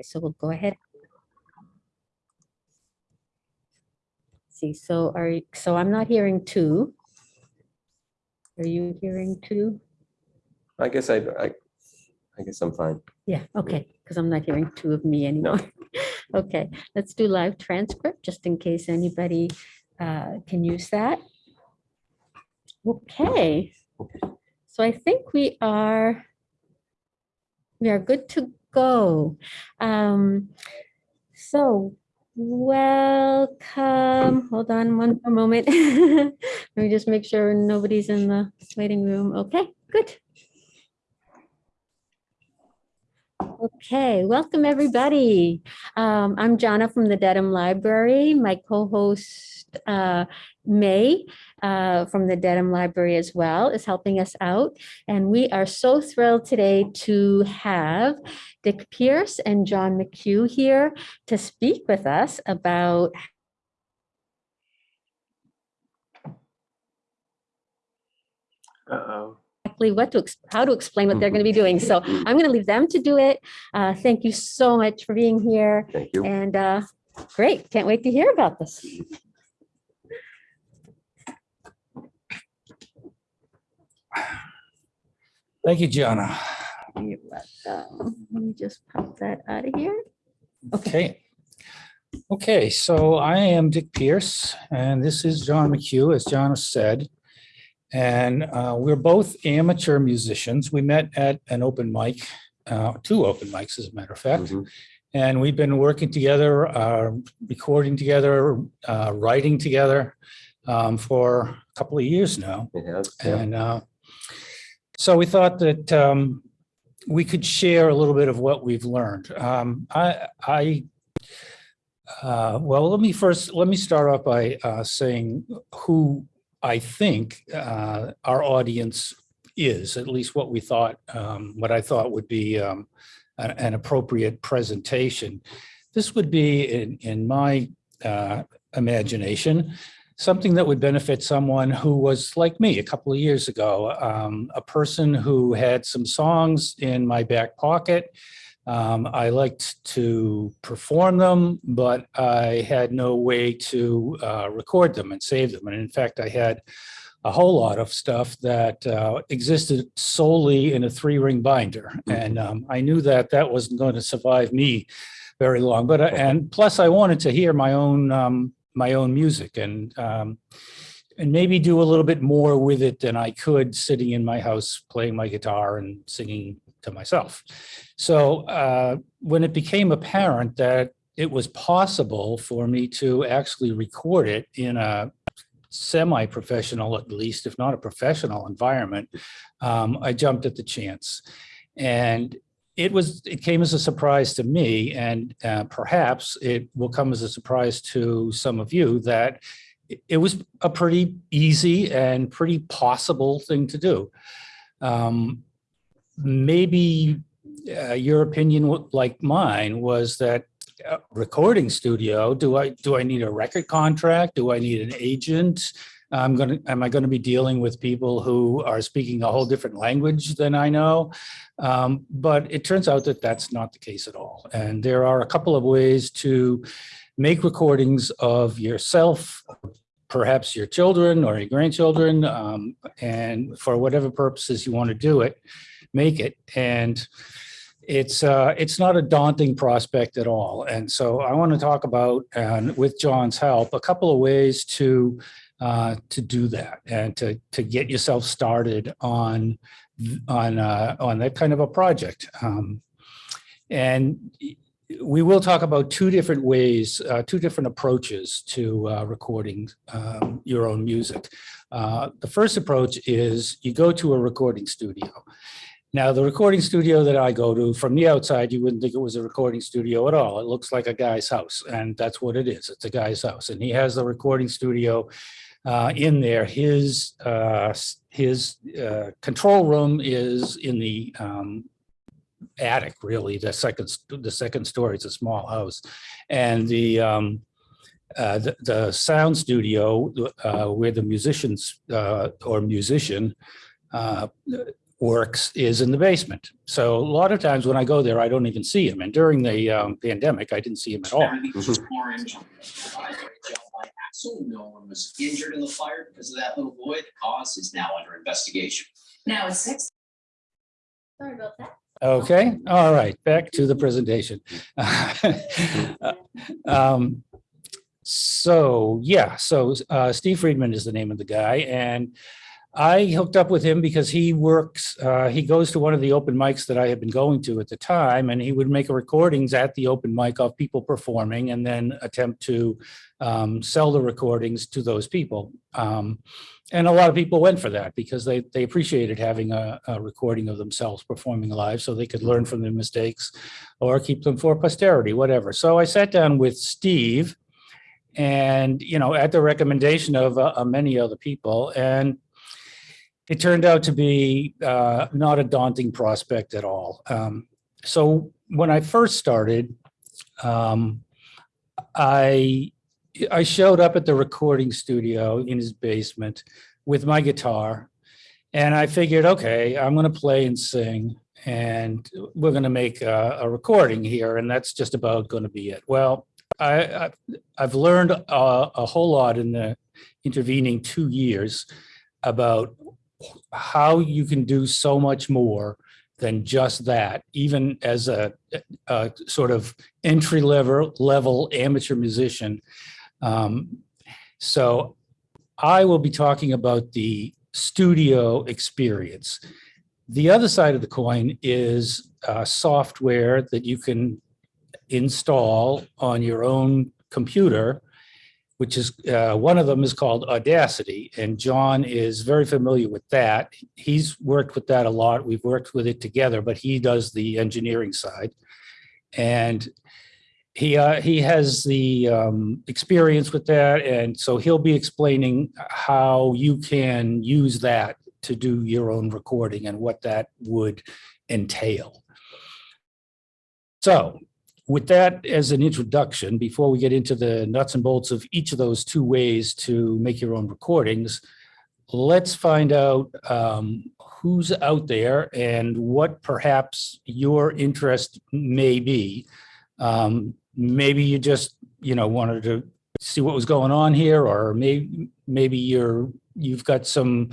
Okay, so we'll go ahead. See, so are, you- so I'm not hearing two. Are you hearing two? I guess I, I, I guess I'm fine. Yeah, okay, because I'm not hearing two of me anymore. Okay, let's do live transcript, just in case anybody uh, can use that. Okay, so I think we are, we are good to go. Um, So, welcome, hold on one moment. Let me just make sure nobody's in the waiting room. Okay, good. Okay, welcome everybody. Um, I'm Jana from the Dedham Library. My co-host uh, May uh, from the Dedham Library as well is helping us out. And we are so thrilled today to have Dick Pierce and John McHugh here to speak with us about Uh-oh. Exactly what to, how to explain what they're going to be doing. So I'm going to leave them to do it. Uh, Thank you so much for being here. Thank you. And uh, great, can't wait to hear about this. Thank you, Gianna. You're welcome. Let me just pop that out of here. Okay. Okay, so I am Dick Pierce, and this is John McHugh, as Gianna said. And uh, we're both amateur musicians. We met at an open mic, uh, two open mics, as a matter of fact. Mhm. And we've been working together, uh, recording together, uh, writing together um, for a couple of years now. Has, yeah. And uh, so we thought that um, we could share a little bit of what we've learned. Um, I, I, uh, well, let me first, let me start off by uh, saying who I think uh, our audience is, at least what we thought, um, what I thought would be um, an an appropriate presentation. This would be, in, in my uh, imagination, something that would benefit someone who was like me a couple of years ago, um, a person who had some songs in my back pocket. Um, I liked to perform them, but I had no way to uh, record them and save them. And in fact, I had a whole lot of stuff that uh, existed solely in a three ring binder. And um, I knew that that wasn't going to survive me very long, but, and plus I wanted to hear my own, um, my own music and, um, and maybe do a little bit more with it than I could sitting in my house, playing my guitar and singing to myself. So uh, when it became apparent that it was possible for me to actually record it in a semi-professional, at least, if not a professional environment, um, I jumped at the chance. And it was, it came as a surprise to me, and uh, perhaps it will come as a surprise to some of you that it- was a pretty easy and pretty possible thing to do. Um, Maybe uh, your opinion, like mine, was that uh, recording studio, do I, do I need a record contract? Do I need an agent? I'm gonna, am I gonna be dealing with people who are speaking a whole different language than I know? Um, But it turns out that that's not the case at all. And there are a couple of ways to make recordings of yourself, perhaps your children or your grandchildren, um, and for whatever purposes you want to do it, make it. And it's, uh, it's not a daunting prospect at all. And so I want to talk about, and with John's help, a couple of ways to, uh, to do that and to, to get yourself started on, on, uh, on that kind of a project. Um, and we will talk about two different ways, uh, two different approaches to uh, recording um, your own music. Uh, the first approach is you go to a recording studio. Now, the recording studio that I go to, from the outside, you wouldn't think it was a recording studio at all. It looks like a guy's house, and that's what it is. It's a guy's house, and he has the recording studio uh, in there. His uh, his uh, control room is in the um, attic, really. The second the second story. It's a small house, and the um, uh, the, the sound studio uh, where the musicians uh, or musician uh, works is in the basement. So a lot of times when I go there, I don't even see him. And during the um, pandemic, I didn't see him at all. Orange. Axle, no one was injured in the fire because of that little boy. The cause is now under investigation. Now it's six. Sorry about that. Okay, all right, back to the presentation. Um, So, yeah, so uh, Steve Friedman is the name of the guy, and I hooked up with him because he works, uh, he goes to one of the open mics that I had been going to at the time, and he would make recordings at the open mic of people performing and then attempt to um, sell the recordings to those people. Um, And a lot of people went for that because they, they appreciated having a, a recording of themselves performing live so they could learn from their mistakes or keep them for posterity, whatever. So I sat down with Steve and, you know, at the recommendation of uh, many other people, and it turned out to be uh, not a daunting prospect at all. Um, So when I first started, um, I I showed up at the recording studio in his basement with my guitar. And I figured, okay, I'm going to play and sing and we're going to make a, a recording here. And that's just about going to be it. Well, I, I, I've learned a, a whole lot in the intervening two years about how you can do so much more than just that, even as a, a sort of entry level level amateur musician. Um, so I will be talking about the studio experience. The other side of the coin is uh, software that you can install on your own computer, which is uh, one of them is called Audacity, and John is very familiar with that. He's worked with that a lot. We've worked with it together, but he does the engineering side. And he uh, he has the um, experience with that, and so he'll be explaining how you can use that to do your own recording and what that would entail. So with that as an introduction, before we get into the nuts and bolts of each of those two ways to make your own recordings, let's find out um, who's out there and what perhaps your interest may be. Um, maybe you just, you know, wanted to see what was going on here, or maybe, maybe you're, you've got some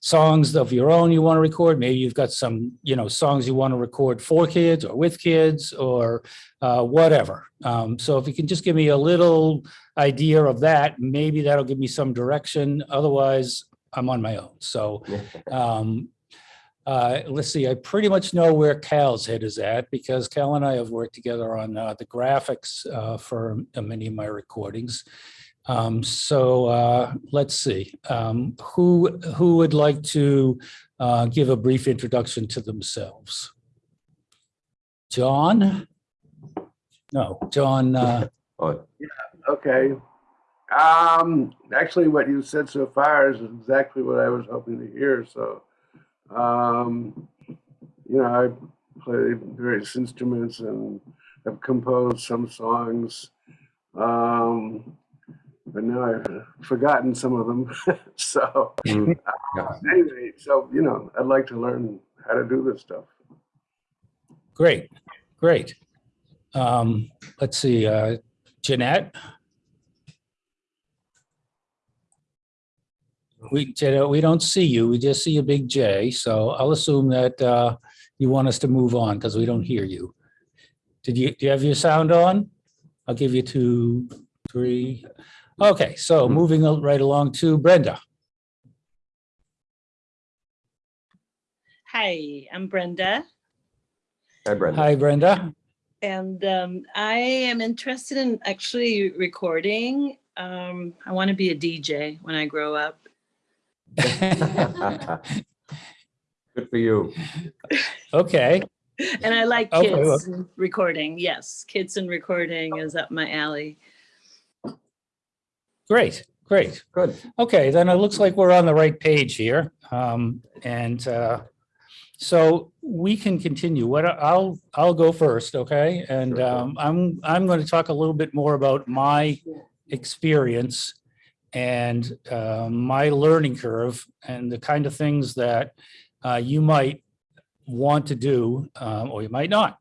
songs of your own you want to record. Maybe you've got some, you know, songs you want to record for kids or with kids or uh, whatever. Um, so if you can just give me a little idea of that, maybe that'll give me some direction. Otherwise, I'm on my own. So um, uh, let's see, I pretty much know where Cal's head is at because Cal and I have worked together on uh, the graphics uh, for uh, many of my recordings. Um, so uh, let's see, um, who who would like to uh, give a brief introduction to themselves? John? No, John. Uh, Oh, Okay. Um, actually, what you said so far is exactly what I was hoping to hear. So, um, you know, I play various instruments and have composed some songs. Um, but now I've forgotten some of them. so, mm, anyway, so, you know, I'd like to learn how to do this stuff. great, great. Um, let's see, uh, Jeanette? We, Jeanette, we don't see you. We just see a big J. So I'll assume that uh, you want us to move on because we don't hear you. Did you, do you have your sound on? I'll give you two, three. Okay, so moving right along to Brenda. Hi, I'm Brenda, Hi, Brenda. Hi, Brenda. and um, I am interested in actually recording. Um, I want to be a DJ when I grow up. Good for you. Okay, And I like Okay, kids and recording. Yes, kids and recording is up my alley. great, great. Good. Okay, then it looks like we're on the right page here. Um, and, uh, so we can continue. What I- I'll, I'll go first, okay? And, Sure. um, I'm, I'm going to talk a little bit more about my experience and, uh, my learning curve and the kind of things that, uh, you might want to do, um, or you might not.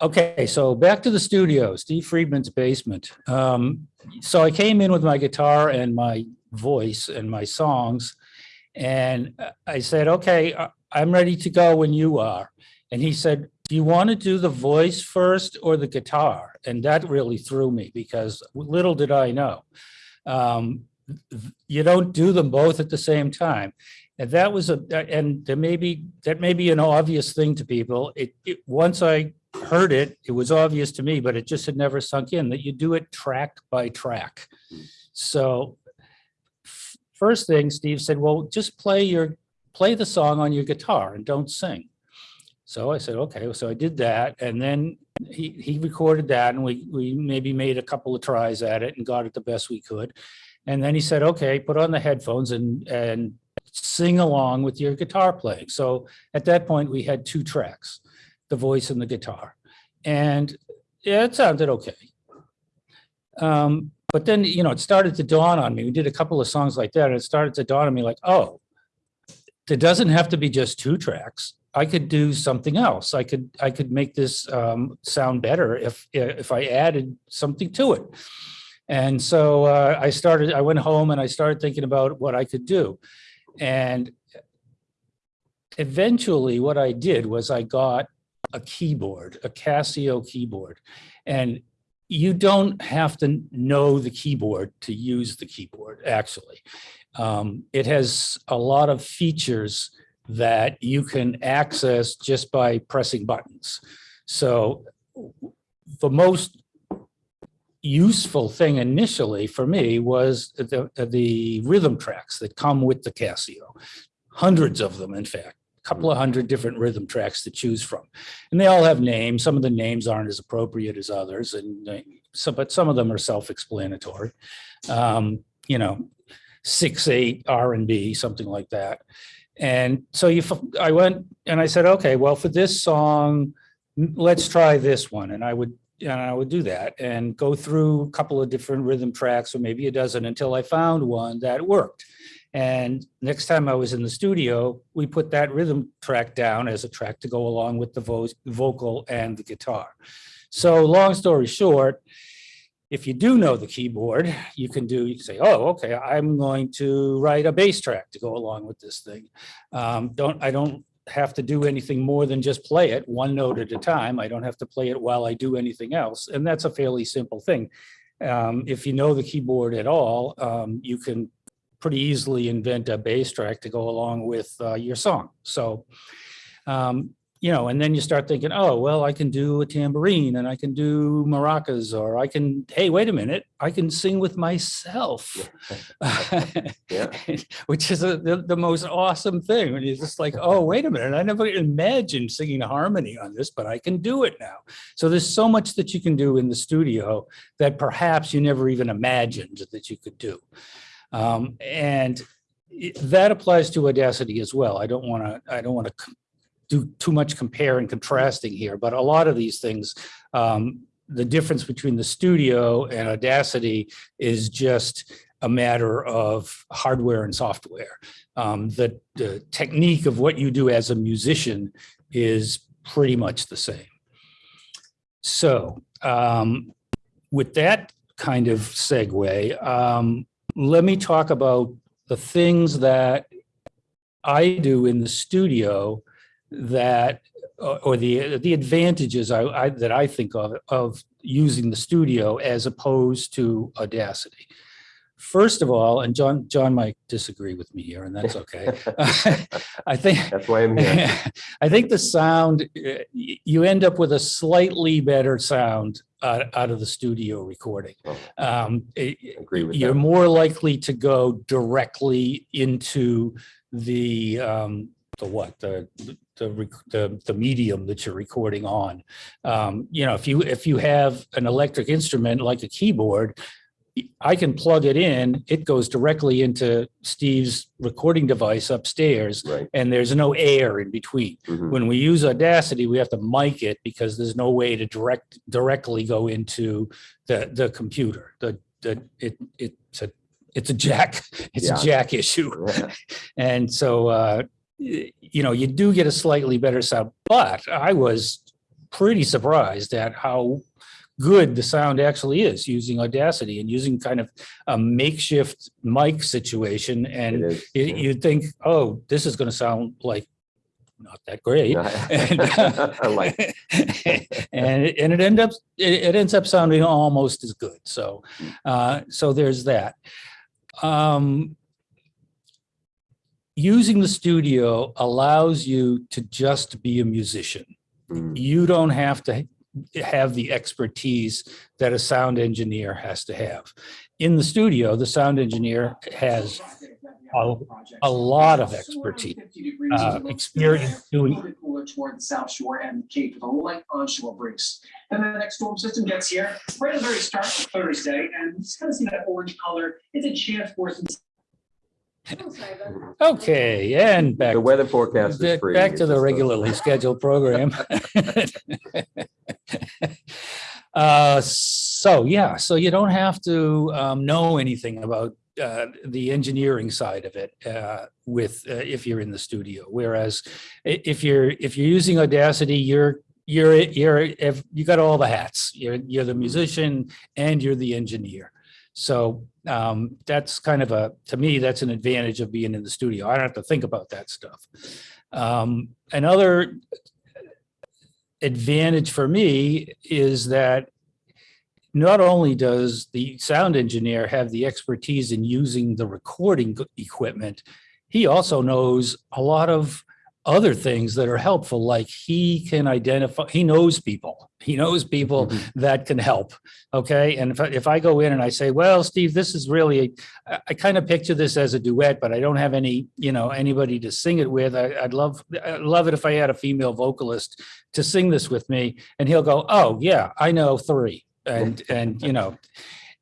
Okay, so back to the studio, Steve Friedman's basement. Um, so I came in with my guitar and my voice and my songs. And uh, I said, okay, I'm ready to go when you are. And he said, do you want to do the voice first or the guitar? And that really threw me because little did I know. Um, you don't do them both at the same time. And that was a, and there may be, that may be an obvious thing to people. It, it, once I heard it, it was obvious to me, but it just had never sunk in that you do it track by track. So first thing Steve said, well, just play your, play the song on your guitar and don't sing. So I said, okay, so I did that. And then he, he recorded that and we, we maybe made a couple of tries at it and got it the best we could. And then he said, okay, put on the headphones and, and sing along with your guitar playing. So at that point, we had two tracks, the voice and the guitar. And yeah, it sounded okay. Um, but then, you know, it started to dawn on me. We did a couple of songs like that and it started to dawn on me like, oh, there doesn't have to be just two tracks. I could do something else. I could, I could make this um, sound better if, if I added something to it. And so uh, I started, I went home and I started thinking about what I could do. And eventually what I did was I got a keyboard, a Casio keyboard. And you don't have to know the keyboard to use the keyboard, actually. Um, it has a lot of features that you can access just by pressing buttons. So the most useful thing initially for me was the, the rhythm tracks that come with the Casio. Hundreds of them, in fact, a couple of hundred different rhythm tracks to choose from. And they all have names. Some of the names aren't as appropriate as others. And uh, so, but some of them are self-explanatory. Um, you know, six, eight R and B, something like that. And so you, I went and I said, okay, well, for this song, let's try this one. And I would, and I would do that and go through a couple of different rhythm tracks or maybe a dozen until I found one that worked. And next time I was in the studio, we put that rhythm track down as a track to go along with the vo- vocal and the guitar. So long story short, if you do know the keyboard, you can do, you can say, oh, okay, I'm going to write a bass track to go along with this thing. Um, don't, I don't have to do anything more than just play it one note at a time. I don't have to play it while I do anything else. And that's a fairly simple thing. Um, if you know the keyboard at all, um, you can pretty easily invent a bass track to go along with uh, your song. So, um, you know, and then you start thinking, oh, well, I can do a tambourine and I can do maracas, or I can, hey, wait a minute, I can sing with myself. Yeah. Which is a- the, the most awesome thing. And you're just like, oh, wait a minute, I never imagined singing a harmony on this, but I can do it now. So there's so much that you can do in the studio that perhaps you never even imagined that you could do. Um, and that applies to Audacity as well. I don't want to, I don't want to do too much compare and contrasting here, but a lot of these things, um, the difference between the studio and Audacity is just a matter of hardware and software. Um, the, the technique of what you do as a musician is pretty much the same. So um, with that kind of segue, um, let me talk about the things that I do in the studio that, or or the, the advantages I, I, that I think of, of using the studio as opposed to Audacity. First of all, and John, John might disagree with me here, and that's okay. I think, That's why I'm here. I think the sound, uh, you end up with a slightly better sound out, out of the studio recording. Oh, Um, it- Agree with you're that. more likely to go directly into the, um, the what, the, the, the, the medium that you're recording on. Um, you know, if you, if you have an electric instrument like a keyboard, I can plug it in, it goes directly into Steve's recording device upstairs Right. and there's no air in between. Mhm. When we use Audacity, we have to mic it because there's no way to direct, directly go into the, the computer. The, the, it, it's a, it's a jack, it's a jack issue. Yeah. And so, uh, you know, you do get a slightly better sound, but I was pretty surprised at how good the sound actually is using Audacity and using kind of a makeshift mic situation. And you, yeah. you'd think, oh, this is going to sound like not that great. And, like, and it, and it end up it, it ends up sounding almost as good. So uh, so there's that. Um, using the studio allows you to just be a musician. mm, You don't have to have the expertise that a sound engineer has to have. In the studio, the sound engineer has a, a lot of expertise, uh, experience doing Little cooler toward the south shore and Cape with a light onshore breeze. Then the next storm system gets here right at the very start of Thursday, and it's kind of see that orange color. It's a chance for some. Okay, and back The weather forecast is free. back to the regularly scheduled program. Uh, So, yeah, so you don't have to um, know anything about uh, the engineering side of it uh, with, uh, if you're in the studio. Whereas if you're, if you're using Audacity, you're, you're, you're, if you got all the hats. You're, you're the musician and you're the engineer. So um, that's kind of a, to me, that's an advantage of being in the studio. I don't have to think about that stuff. Um, another advantage for me is that not only does the sound engineer have the expertise in using the recording equipment, he also knows a lot of other things that are helpful, like he can identify, he knows people. He knows people Mhm. that can help. Okay. And if I, if I go in and I say, well, Steve, this is really, I, I kind of picture this as a duet, but I don't have any, you know, anybody to sing it with. I, I'd love, I'd love it if I had a female vocalist to sing this with me. And he'll go, oh, yeah, I know three. And, and, you know,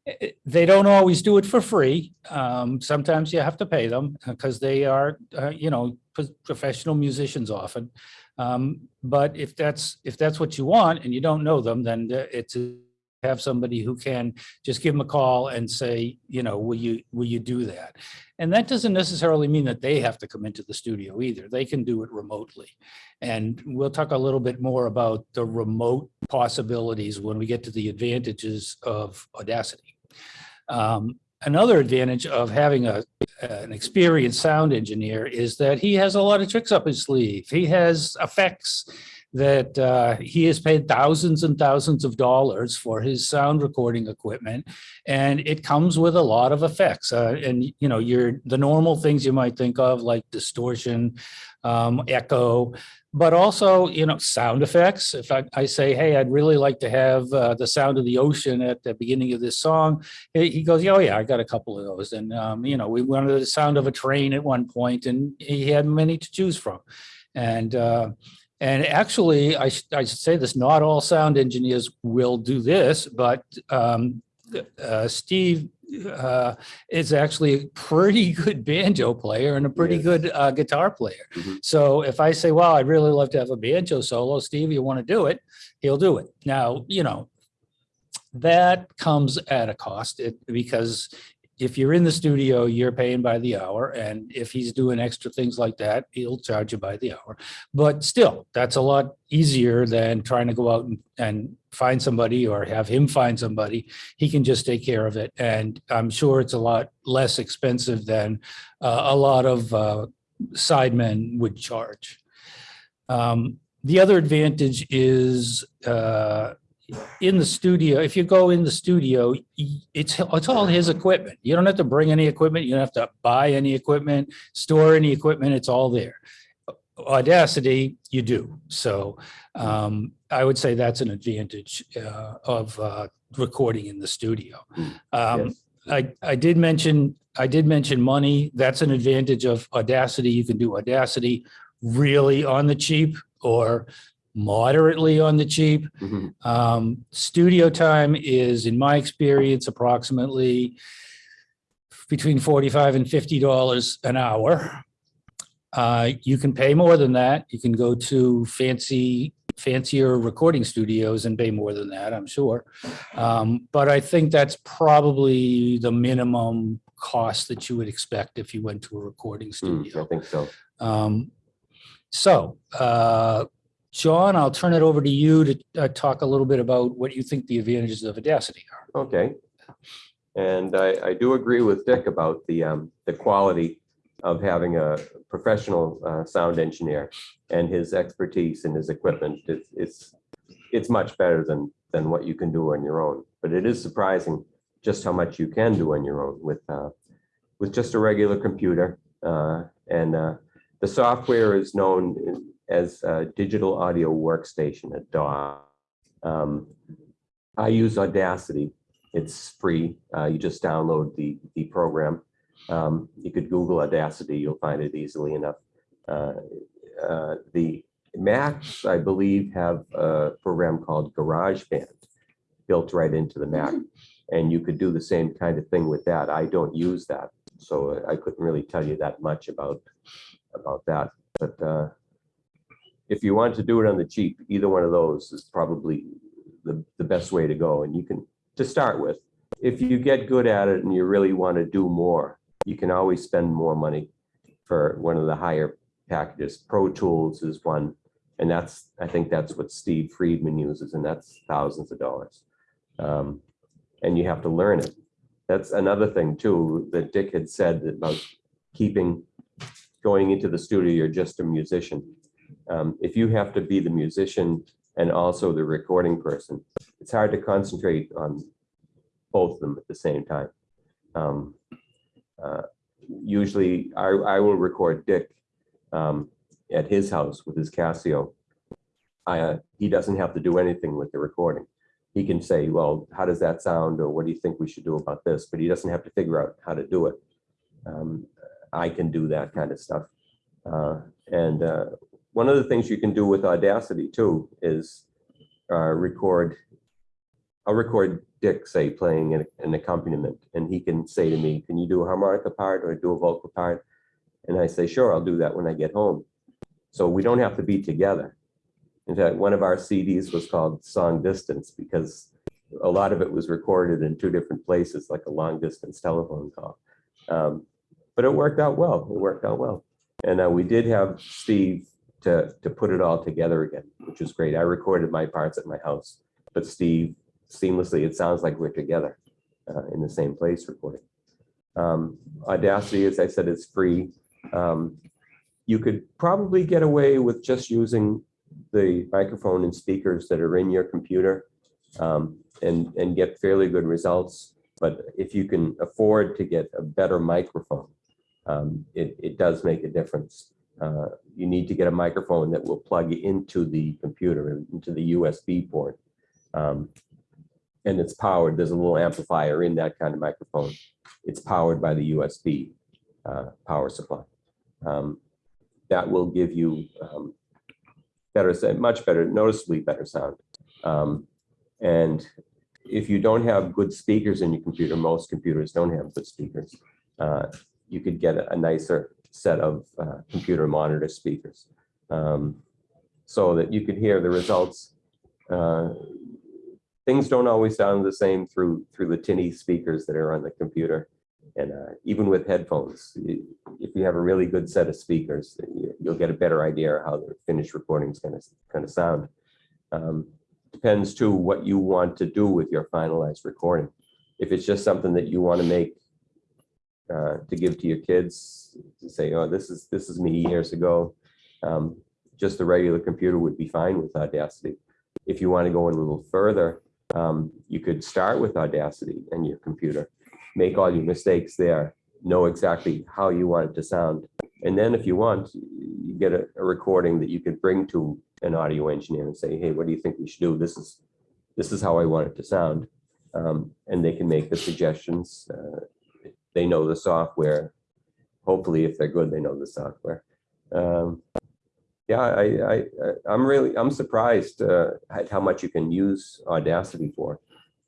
eh, they don't always do it for free. Um, sometimes you have to pay them because they are, uh, you know, professional musicians often. Um, but if that's, if that's what you want and you don't know them, then it's have somebody who can just give them a call and say, you know, will you, will you do that? And that doesn't necessarily mean that they have to come into the studio either. They can do it remotely. And we'll talk a little bit more about the remote possibilities when we get to the advantages of Audacity. Um, Another advantage of having a, an experienced sound engineer is that he has a lot of tricks up his sleeve. He has effects that uh, he has paid thousands and thousands of dollars for his sound recording equipment. And it comes with a lot of effects. Uh, and, you know, you're the normal things you might think of like distortion, um, echo, but also, you know, sound effects. If I, I say, hey, I'd really like to have uh, the sound of the ocean at the beginning of this song, he goes, oh yeah, I got a couple of those. And, um, you know, we wanted the sound of a train at one point and he had many to choose from. And, uh, and actually, I should, I should say this, not all sound engineers will do this, but um, uh, Steve uh, is actually a pretty good banjo player and a pretty Yes. good uh, guitar player. Mhm. So if I say, wow, I'd really love to have a banjo solo, Steve, you want to do it? He'll do it. Now, you know, that comes at a cost it, because if you're in the studio, you're paying by the hour. And if he's doing extra things like that, he'll charge you by the hour. But still, that's a lot easier than trying to go out and, and find somebody or have him find somebody. He can just take care of it. And I'm sure it's a lot less expensive than uh, a lot of uh, sidemen would charge. Um, The other advantage is uh, in the studio, if you go in the studio, it's, it's all his equipment. You don't have to bring any equipment. You don't have to buy any equipment, store any equipment. It's all there. Audacity, you do. So um, I would say that's an advantage uh, of uh, recording in the studio. Um, Yes. I, I did mention, I did mention money. That's an advantage of Audacity. You can do Audacity really on the cheap or moderately on the cheap. Mhm. Um, studio time is, in my experience, approximately between forty-five and fifty dollars an hour. Uh, you can pay more than that. You can go to fancy, fancier recording studios and pay more than that, I'm sure. Um, but I think that's probably the minimum cost that you would expect if you went to a recording Mm, I studio. think so. Um, So, uh, John, I'll turn it over to you to uh, talk a little bit about what you think the advantages of Audacity are. Okay. And I, I do agree with Dick about the, um, the quality of having a professional, uh, sound engineer and his expertise and his equipment. It's, it's, it's much better than, than what you can do on your own. But it is surprising just how much you can do on your own with, uh, with just a regular computer. Uh, and, uh, the software is known as, uh, Digital Audio Workstation, a DAW. Um, I use Audacity it's free. Uh, you just download the, the program. Um, you could Google Audacity, you'll find it easily enough. Uh, uh, the Macs, I believe, have a program called GarageBand built right into the Mac. And you could do the same kind of thing with that. I don't use that, so I couldn't really tell you that much about, about that. But uh, if you want to do it on the cheap, either one of those is probably the, the best way to go. And you can to start with. If you get good at it and you really want to do more, you can always spend more money for one of the higher packages. Pro Tools is one, and that's, I think that's what Steve Friedman uses, and that's thousands of dollars. Um, and you have to learn it. That's another thing too, that Dick had said about keeping, going into the studio, you're just a musician. Um, if you have to be the musician and also the recording person, it's hard to concentrate on both of them at the same time. Um, uh, usually I, I will record Dick um, at his house with his Casio. I, uh, he doesn't have to do anything with the recording. He can say, well, how does that sound? Or what do you think we should do about this? But he doesn't have to figure out how to do it. Um, I can do that kind of stuff. Uh, and uh, one of the things you can do with Audacity too is uh, record. I'll record Dick say playing an, an accompaniment, and he can say to me, "Can you do a harmonica part or do a vocal part?" And I say, "Sure, I'll do that when I get home." So we don't have to be together. In fact, one of our CDs was called "Song Distance" because a lot of it was recorded in two different places, like a long distance telephone call. Um, but it worked out well. It worked out well. And uh, we did have Steve to, to put it all together again, which is great. I recorded my parts at my house, but Steve seamlessly, it sounds like we're together uh, in the same place recording. Um, Audacity, as I said, is free. Um, you could probably get away with just using the microphone and speakers that are in your computer um, and, and get fairly good results. But if you can afford to get a better microphone, um, it, it does make a difference. Uh, you need to get a microphone that will plug into the computer, into the USB port. Um, and it's powered, there's a little amplifier in that kind of microphone. It's powered by the USB uh, power supply. Um, that will give you um, better, much better, noticeably better sound. Um, and if you don't have good speakers in your computer, most computers don't have good speakers. Uh, you could get a nicer set of uh, computer monitor speakers um, so that you could hear the results. Uh, things don't always sound the same through through the tinny speakers that are on the computer. And uh, even with headphones, if you have a really good set of speakers, you, you'll get a better idea of how the finished recording is going to kind of sound. Um, depends too what you want to do with your finalized recording. If it's just something that you want to make uh, to give to your kids to say, oh, this is this is me years ago. Um, just a regular computer would be fine with Audacity. If you want to go a little further, um, you could start with Audacity and your computer, make all your mistakes there, know exactly how you want it to sound. And then if you want, you get a, a recording that you could bring to an audio engineer and say, hey, what do you think we should do? This is this is how I want it to sound. Um, and they can make the suggestions. Uh, they know the software. Hopefully, if they're good, they know the software. Um, yeah, I, I, I'm really, I'm surprised uh, at how much you can use Audacity for.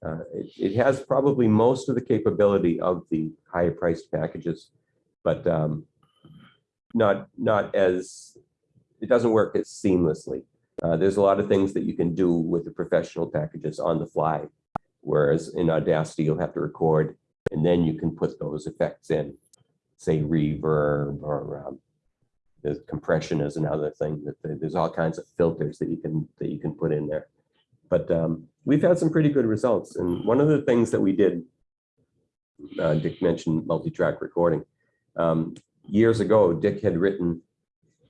Uh, It, it has probably most of the capability of the higher priced packages, but um, not, not as, it doesn't work as seamlessly. Uh, There's a lot of things that you can do with the professional packages on the fly, whereas in Audacity, you'll have to record and then you can put those effects in, say reverb or um, there's compression is another thing that there- there's all kinds of filters that you can, that you can put in there. But um, we've had some pretty good results. And one of the things that we did, uh, Dick mentioned multi-track recording. Um, Years ago, Dick had written,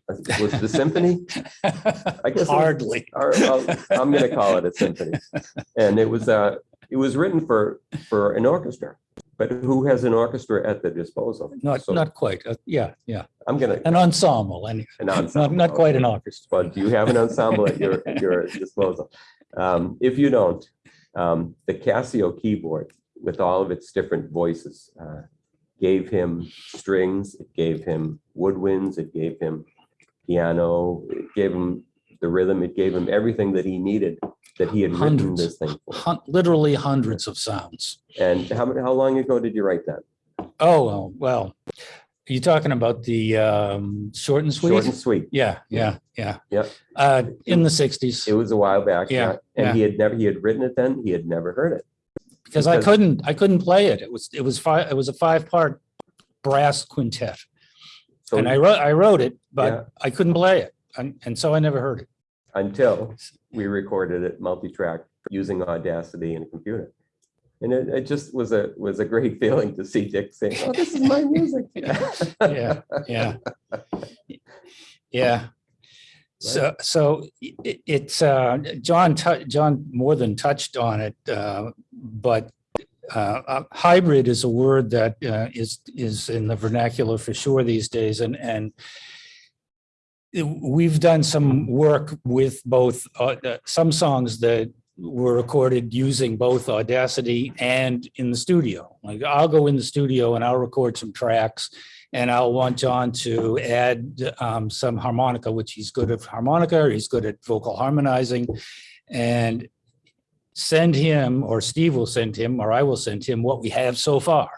was the symphony? I guess Hardly. or, I'll- I'm gonna call it a symphony. And it was, uh, it was written for, for an orchestra, but who has an orchestra at their disposal? Not, So not quite. Uh, Yeah, yeah. I'm gonna, An ensemble, anyway. an Not, ensemble. not quite an orchestra. But do you have an ensemble at your, at your disposal. Um, if you don't, um, the Casio keyboard with all of its different voices, uh, gave him strings, it gave him woodwinds, it gave him piano, it gave him the rhythm, it gave him everything that he needed, that he had written this thing for. Hun- Literally hundreds of sounds. And how, how long ago did you write that? Oh, well, you talking about the um, short and sweet? Short and sweet? Yeah, yeah, yeah. Yeah. Uh, in the sixties, It was a while back. Yeah, And he had never, he had written it then, he had never heard it. because I couldn't, I couldn't play it. It was, it was five, it was a five-part brass quintet. So And I wrote, I wrote it, Yeah. but I couldn't play it. And, and so I never heard it. Until we recorded it multi-track using Audacity and a computer. And it, it just was a, was a great feeling to see Dick saying, oh, this is my music. Yeah, yeah. Yeah. So, so i- i- it's, uh, John, John more than touched on it, uh, but uh, uh, hybrid is a word that uh, is, is in the vernacular for sure these days and, and it- we've done some work with both, uh, some songs that were recorded using both Audacity and in the studio. Like I'll go in the studio and I'll record some tracks and I'll want John to add um, some harmonica, which he's good at harmonica, he's good at vocal harmonizing. And send him, or Steve will send him, or I will send him what we have so far.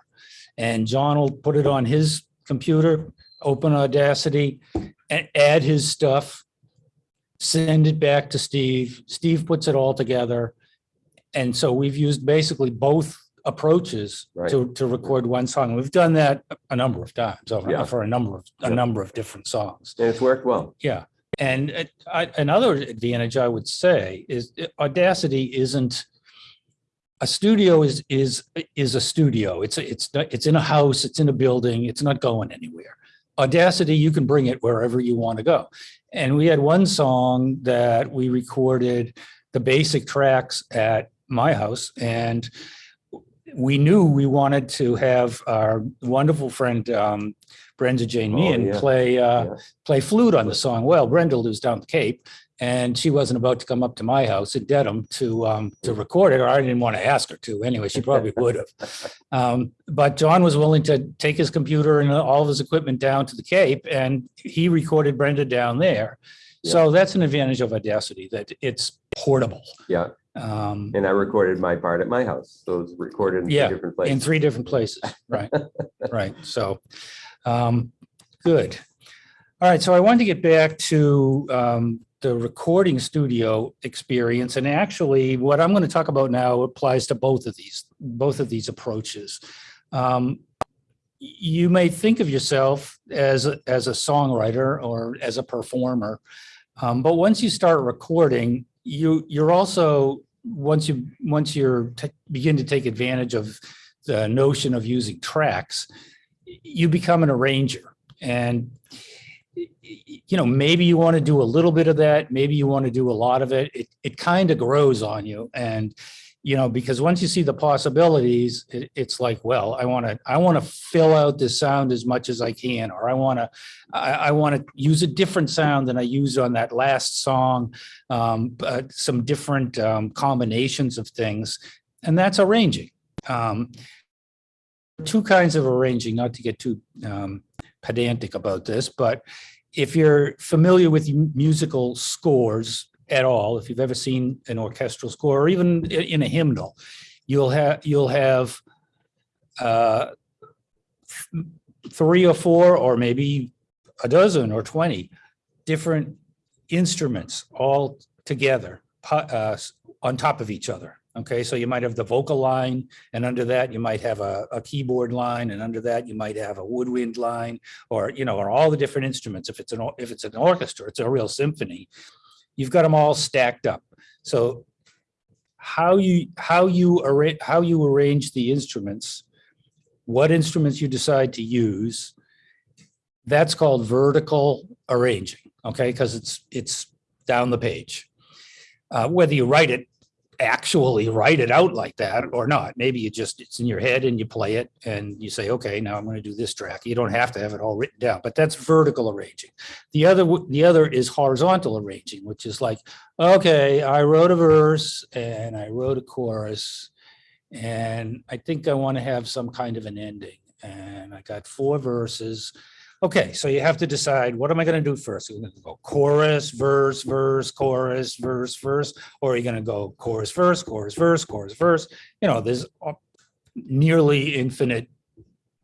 And John will put it on his computer, open Audacity, add his stuff. Send it back to Steve. Steve puts it all together. And so we've used basically both approaches Right. to, to record one song. We've done that a number of times over Yeah. for a number of, a Yeah. number of different songs. And it's worked well. Yeah, and it- I- another advantage I would say is uh, Audacity isn't, a studio is, is, is a studio. It's, a- it's, not- it's in a house, it's in a building, it's not going anywhere. Audacity, you can bring it wherever you want to go. And we had one song that we recorded the basic tracks at my house and we knew we wanted to have our wonderful friend um, Brenda Jane Oh, Meehan yeah. play, uh, Yeah. play flute on the song. Well, Brenda lives down the Cape and she wasn't about to come up to my house in Dedham to, um, to record it, or I didn't want to ask her to. Anyway, she probably would have. Um, but John was willing to take his computer and all of his equipment down to the Cape and he recorded Brenda down there. So that's an advantage of Audacity, that it's portable. Yeah. Um, And I recorded my part at my house. So it's recorded in Yeah, three different places. in three different places, right, right, so, um, good. All right, so I wanted to get back to, um, the recording studio experience, and actually, what I'm gonna talk about now applies to both of these, both of these approaches. Um, you may think of yourself as, a- as a songwriter or as a performer, um, but once you start recording, you, you're also, once you, once you're, begin to take advantage of the notion of using tracks, you become an arranger. And, you know, maybe you want to do a little bit of that, maybe you want to do a lot of it. It, it kind of grows on you. And, you know, because once you see the possibilities, it, it's like, well, I want to, I want to fill out this sound as much as I can, or I want to, I, I want to use a different sound than I used on that last song, um, some different um, combinations of things. And that's arranging. Um, two kinds of arranging, not to get too um, pedantic about this, but if you're familiar with musical scores at all, if you've ever seen an orchestral score or even in a hymnal, you'll have, you'll have uh, three or four, or maybe a dozen or 20 different instruments all together uh, on top of each other. Okay, so you might have the vocal line, and under that, you might have a, a keyboard line, and under that, you might have a woodwind line, or, you know, or all the different instruments. If it's an, if it's an orchestra, it's a real symphony. You've got them all stacked up. So how you, how you arrange, how you arrange the instruments, what instruments you decide to use, that's called vertical arranging, okay? Because it's, it's down the page. Uh, Whether you write it, actually write it out like that or not, maybe you just, it's in your head and you play it and you say, okay, now I'm going to do this track. You don't have to have it all written down, but that's vertical arranging. The other, the other is horizontal arranging, which is like, okay, I wrote a verse and I wrote a chorus. And I think I want to have some kind of an ending. And I got four verses. Okay, so you have to decide, what am I going to do first? Are going to go chorus, verse, verse, chorus, verse, verse? Or are you going to go chorus, verse, chorus, verse, chorus, verse? You know, there's nearly infinite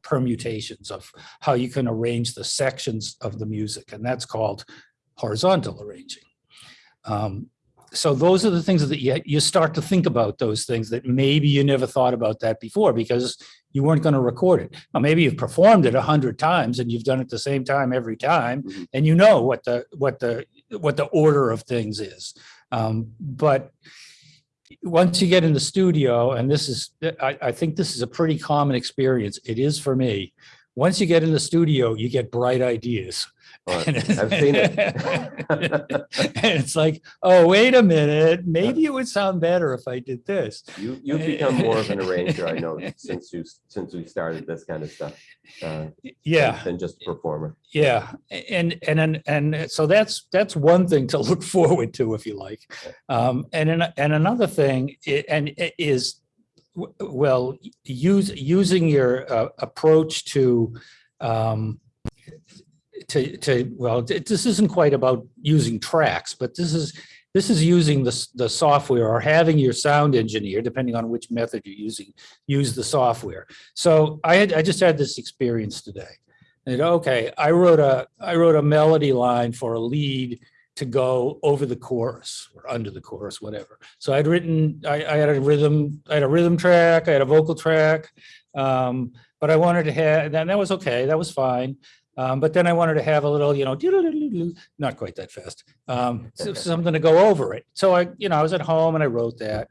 permutations of how you can arrange the sections of the music, and that's called horizontal arranging. Um, So those are the things that you, you start to think about those things that maybe you never thought about that before because you weren't going to record it. Now, maybe you've performed it a hundred times and you've done it the same time every time, Mhm. and you know what the, what the, what the order of things is. Um, But once you get in the studio, and this is, I, I think this is a pretty common experience. It is for me. Once you get in the studio, you get bright ideas. I've seen it. And it's like, oh, wait a minute, maybe it would sound better if I did this. You, you've become more of an arranger, I know, since you, since we started this kind of stuff. uh, Yeah, Than just a performer. yeah. And, and, and, and so that's, that's one thing to look forward to, if you like. Um, and, and another thing, and is, well, use, using your uh, approach to, um, to, to, well, th- this isn't quite about using tracks, but this is, this is using the, the software or having your sound engineer, depending on which method you're using, use the software. So I had, I just had this experience today. And okay, I wrote a, I wrote a melody line for a lead to go over the chorus or under the chorus, whatever. So I'd written, I, I had a rhythm, I had a rhythm track, I had a vocal track. Um, but I wanted to have, and that was okay, that was fine. Um, but then I wanted to have a little, you know, not quite that fast, um, so- something to go over it. So I, you know, I was at home and I wrote that.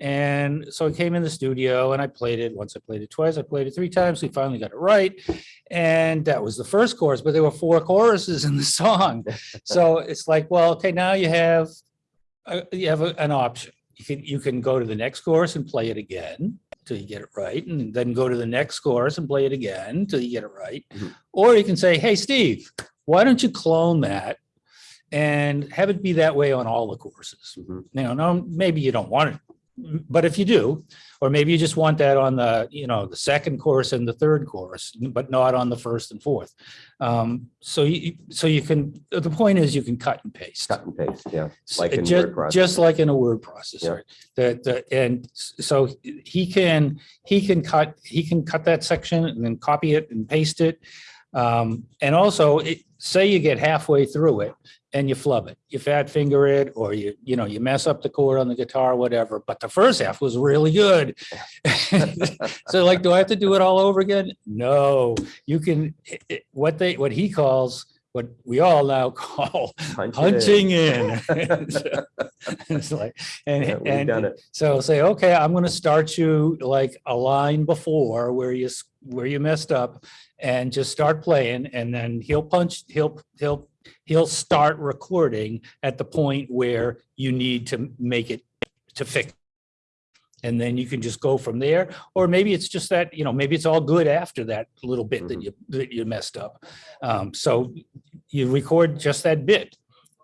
And so I came in the studio and I played it. Once I played it twice, I played it three times. We finally got it right. And that was the first chorus, but there were four choruses in the song. So it's like, well, okay, now you have, uh, you have a- an option. You can, you can go to the next chorus and play it again till you get it right, and then go to the next course and play it again till you get it right. Mhm. Or you can say, hey, Steve, why don't you clone that and have it be that way on all the courses? Mhm. You know, no, maybe you don't want it, but if you do, or maybe you just want that on the, you know, the second course and the third course, but not on the first and fourth. Um, so you, so you can, the point is you can cut and paste. Cut and paste, yeah. Like in ju- word Just like in a word processor. Yeah. That, that- and so he can, he can cut, he can cut that section and then copy it and paste it. Um, and also, it, say you get halfway through it and you flub it, you fat finger it, or you, you know, you mess up the chord on the guitar, whatever, but the first half was really good. So like, do I have to do it all over again? No, you can, it- what they, what he calls, what we all now call Punch it in. punching in. It's like, and, Yeah, We've done and it. so say, okay, I'm gonna start you like a line before where you, where you messed up and just start playing and then he'll punch, he'll, he'll, he'll start recording at the point where you need to make it to fix. And then you can just go from there, or maybe it's just that, you know, maybe it's all good after that little bit that Mhm. you, that you messed up. Um, so you record just that bit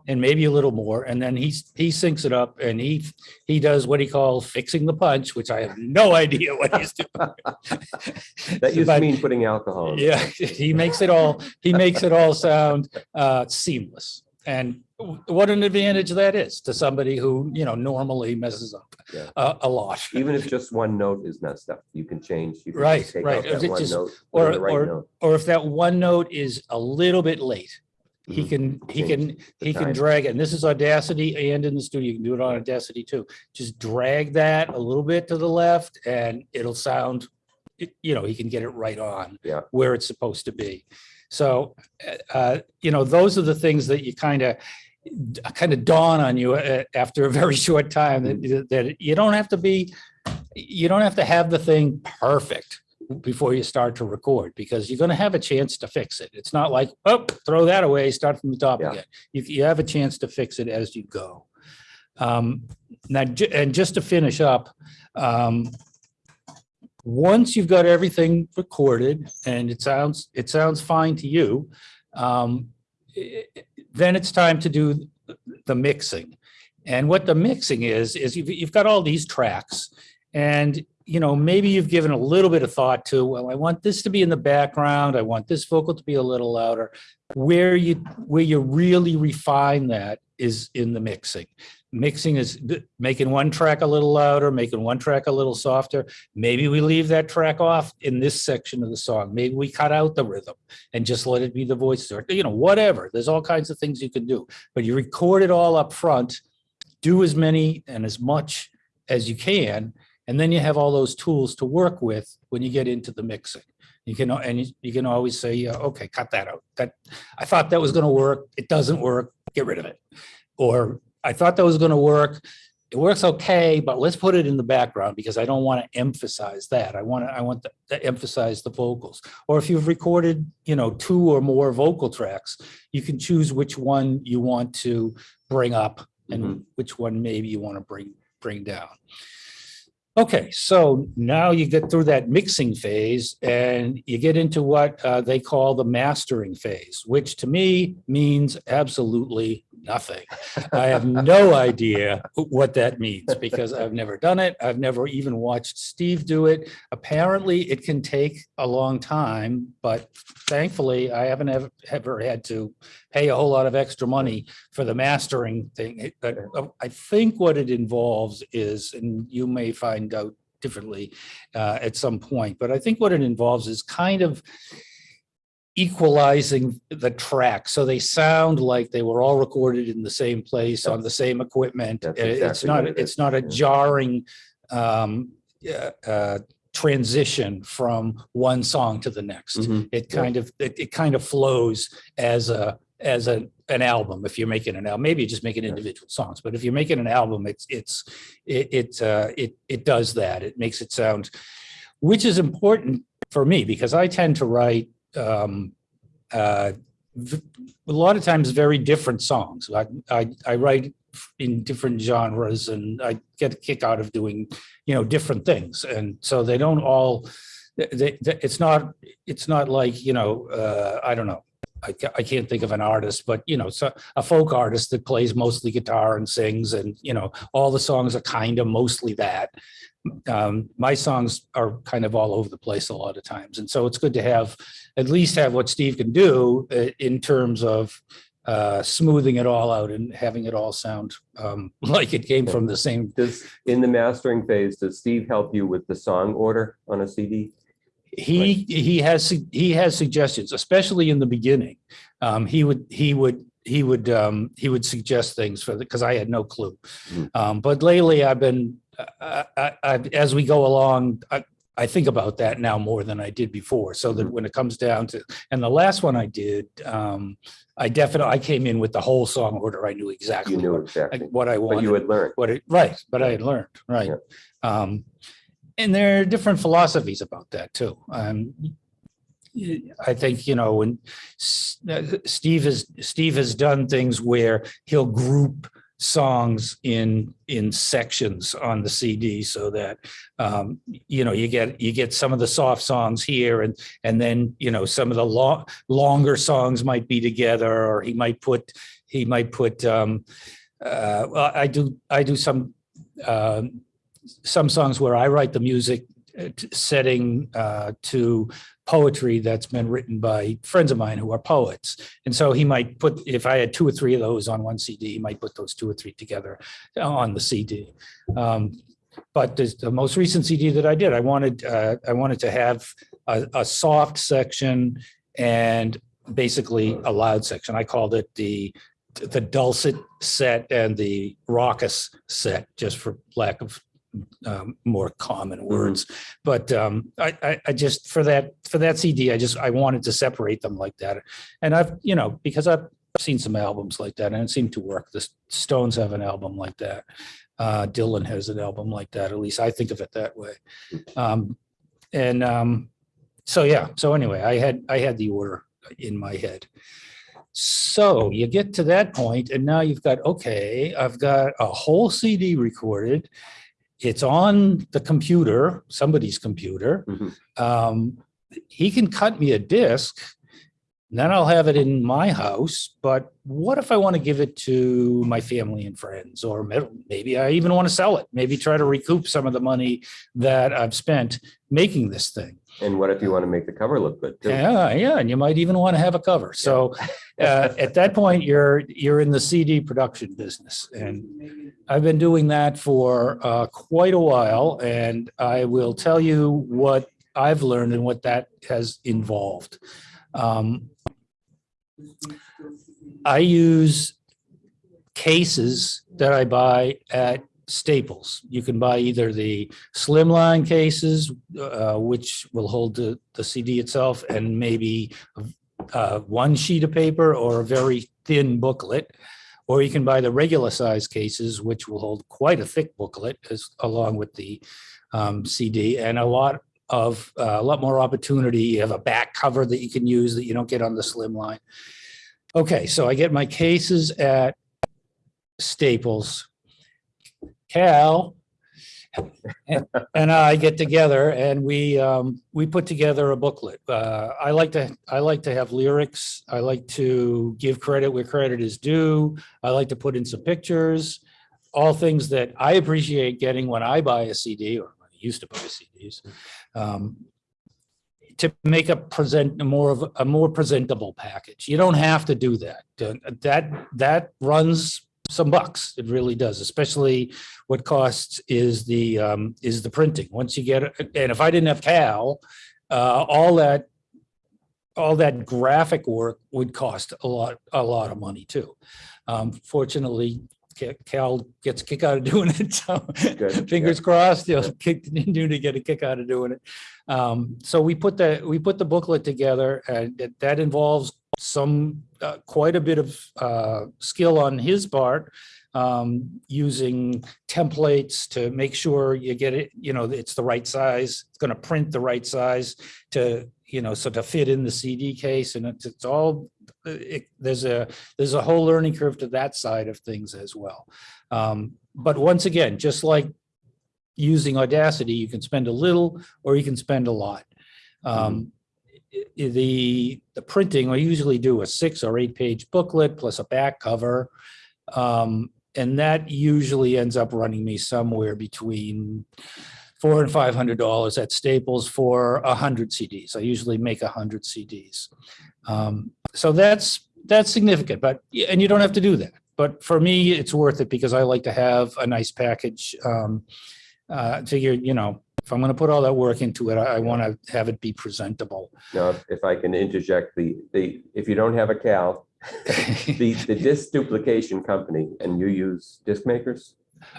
and maybe a little more, and then he, he syncs it up and he, he does what he calls fixing the punch, which I have no idea what he's doing. That used to mean putting alcohol. in. yeah, he makes it all, he makes it all sound uh, seamless. And what an advantage that is to somebody who, you know, normally messes up Yeah. a, a lot. Even if just one note is messed up, you can change. you can Right, take right. out that one just- note, or- right or- note. Or if that one note is a little bit late, he Mhm. can, he can, he can drag it. And this is Audacity and in the studio. You can do it on Audacity too. Just drag that a little bit to the left and it'll sound, you know, he can get it right on. Yeah. Where it's supposed to be. So, uh, you know, those are the things that you kind of, kind of dawn on you uh, after a very short time that, that you don't have to be, you don't have to have the thing perfect before you start to record, because you're gonna have a chance to fix it. It's not like, oh, throw that away, start from the top Yeah. again. You, you have a chance to fix it as you go. Um, now, and just to finish up, um, once you've got everything recorded and it sounds, it sounds fine to you, um, i- i- then it's time to do the mixing. And what the mixing is, is you've, you've got all these tracks and, you know, maybe you've given a little bit of thought to, well, I want this to be in the background. I want this vocal to be a little louder. Where you, where you really refine that is in the mixing. Mixing is making one track a little louder, making one track a little softer. Maybe we leave that track off in this section of the song. Maybe we cut out the rhythm and just let it be the voice, or, you know, whatever. There's all kinds of things you can do, but you record it all up front, do as many and as much as you can, and then you have all those tools to work with when you get into the mixing. You can, and you- can always say, yeah, okay, cut that out. That, I thought that was gonna work. It doesn't work. Get rid of it. Or I thought that was gonna work. It works okay, but let's put it in the background because I don't want to emphasize that. I want to, I want to- to emphasize the vocals. Or if you've recorded, you know, two or more vocal tracks, you can choose which one you want to bring up and mm-hmm. which one maybe you want to bring, bring down. Okay, so now you get through that mixing phase and you get into what uh, they call the mastering phase, which to me means absolutely nothing. I have no idea what that means because I've never done it. I've never even watched Steve do it. Apparently, it can take a long time, but thankfully, I haven't ever, ever had to pay a whole lot of extra money for the mastering thing. But uh, I think what it involves is, and you may find out differently uh, at some point, but I think what it involves is kind of equalizing the track so they sound like they were all recorded in the same place on the same equipment. That's It's exactly not, it it's not a yeah. jarring um, yeah, uh, transition from one song to the next. Mhm. It Yeah. kind of, it, it kind of flows as a, as a, an album. If you're making an album, maybe you're just making individual songs, but if you're making an album, it's, it's, it, it, uh, it, it does that. It makes it sound, which is important for me because I tend to write, um, uh, a lot of times very different songs. I, I, I write in different genres and I get a kick out of doing, you know, different things. And so they don't all, they, they, it's not, it's not like, you know, uh, I don't know. I, I can't think of an artist, but you know, so a folk artist that plays mostly guitar and sings and, you know, all the songs are kind of mostly that. Um, my songs are kind of all over the place a lot of times. And so it's good to have, at least have what Steve can do uh, in terms of uh, smoothing it all out and having it all sound um, like it came from the same. Does, in the mastering phase, does Steve help you with the song order on a CD? He, he has, he has suggestions, especially in the beginning. Um, he would, he would, he would, um, he would suggest things for the, because I had no clue. Mhm. Um, but lately I've been, I, I, as we go along, I, I think about that now more than I did before. So that Mhm. when it comes down to, and the last one I did, um, I definitely, I came in with the whole song order. I knew exactly You knew what, exactly, what I wanted but you had learned. what it, right, but I had learned, right. Um, and there are different philosophies about that too. Um, I think, you know, when S- uh, Steve has, Steve has done things where he'll group songs in, in sections on the CD so that, um, you know, you get, you get some of the soft songs here and, and then, you know, some of the long, longer songs might be together, or he might put, he might put, um, uh, I do, I do some, um, some songs where I write the music uh, setting uh, to poetry that's been written by friends of mine who are poets. And so he might put, if I had two or three of those on one CD, he might put those two or three together on the CD. Um, But the most recent CD that I did, I wanted, uh, I wanted to have a, a soft section and basically a loud section. I called it the, the dulcet set and the raucous set, just for lack of um, more common words. But um, I, I, I just, for that, for that CD, I just, I wanted to separate them like that. And I've, you know, because I've seen some albums like that and it seemed to work. The Stones have an album like that. Uh, Dylan has an album like that. At least I think of it that way. Um, and um, so, yeah, so anyway, I had, I had the order in my head. So you get to that point and now you've got, okay, I've got a whole CD recorded. It's on the computer, somebody's computer. Mhm. Um, he can cut me a disc. Then I'll have it in my house, but what if I want to give it to my family and friends? Or maybe I even want to sell it, maybe try to recoup some of the money that I've spent making this thing. And what if you want to make the cover look good too? Yeah, yeah, and you might even want to have a cover. So uh, at that point, you're, you're in the CD production business. And I've been doing that for uh, quite a while, and I will tell you what I've learned and what that has involved. Um, I use cases that I buy at Staples. You can buy either the slimline cases, uh, which will hold the, the CD itself and maybe uh, one sheet of paper or a very thin booklet. Or you can buy the regular size cases, which will hold quite a thick booklet as along with the um, CD and a lot of, uh, a lot more opportunity. You have a back cover that you can use that you don't get on the slimline. Okay, so I get my cases at Staples. Cal and I get together and we, um, we put together a booklet. Uh, I like to, I like to have lyrics. I like to give credit where credit is due. I like to put in some pictures, all things that I appreciate getting when I buy a CD or I used to buy CDs. um, To make a present, more of a more presentable package. You don't have to do that. That, that runs some bucks. It really does, especially what costs is the, um, is the printing. Once you get, it- and if I didn't have Cal, uh, all that, all that graphic work would cost a lot, a lot of money too. Um, fortunately, Ca- Cal gets a kick out of doing it, so Good, fingers crossed, he'll kick, continue to get a kick out of doing it. Um, so we put the, we put the booklet together and that- that involves some, uh, quite a bit of, uh, skill on his part. Um, using templates to make sure you get it, you know, it's the right size, it's gonna print the right size to, you know, so to fit in the CD case and it's, it's all, it, there's a, there's a whole learning curve to that side of things as well. Um, but once again, just like using Audacity, you can spend a little or you can spend a lot. Um, i- i- the, the printing, I usually do a six or eight page booklet plus a back cover. Um, and that usually ends up running me somewhere between four and five hundred dollars at Staples for a hundred CDs. I usually make a hundred CDs. Um, so that's, that's significant, but, and you don't have to do that. But for me, it's worth it because I like to have a nice package. Um, uh, figure, you know, if I'm gonna put all that work into it, I, I want to have it be presentable. Now, if- I can interject, the, the, if you don't have a Cal, the, the disc duplication company and you use Disc Makers,